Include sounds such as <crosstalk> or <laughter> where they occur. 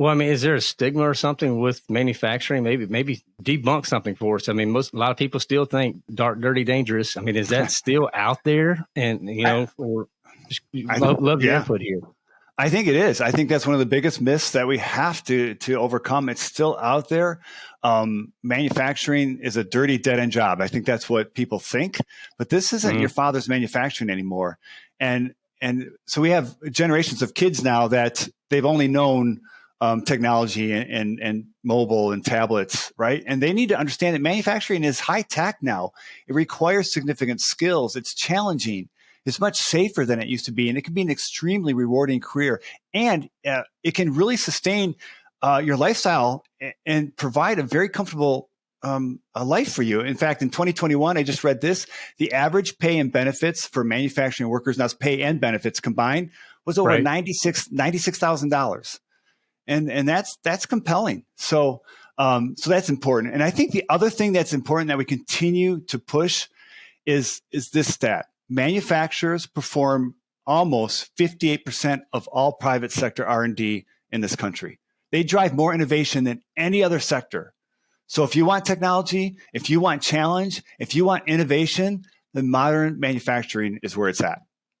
Well, I mean, is there a stigma or something with manufacturing? Maybe, maybe debunk something for us. I mean, most a lot of people still think dark, dirty, dangerous. I mean, is that <laughs> still out there? And you know, or I, love, love your input here. I think it is. I think that's one of the biggest myths that we have to to overcome. It's still out there. Um, manufacturing is a dirty, dead end job. I think that's what people think. But this isn't mm-hmm. your father's manufacturing anymore. And and so we have generations of kids now that they've only known um, technology and, and, and mobile and tablets, right? And they need to understand that manufacturing is high tech now. It requires significant skills. It's challenging. It's much safer than it used to be, and it can be an extremely rewarding career. And uh, it can really sustain uh, your lifestyle and, and provide a very comfortable um, a life for you. In fact, in 2021, I just read this: the average pay and benefits for manufacturing workers, now it's pay and benefits combined, was over right. 96 $96,000 and and that's that's compelling. So um, so that's important. And I think the other thing that's important that we continue to push is is this stat: manufacturers perform almost 58% of all private sector R&D in this country. They drive more innovation than any other sector. So if you want technology, if you want challenge, if you want innovation, then modern manufacturing is where it's at.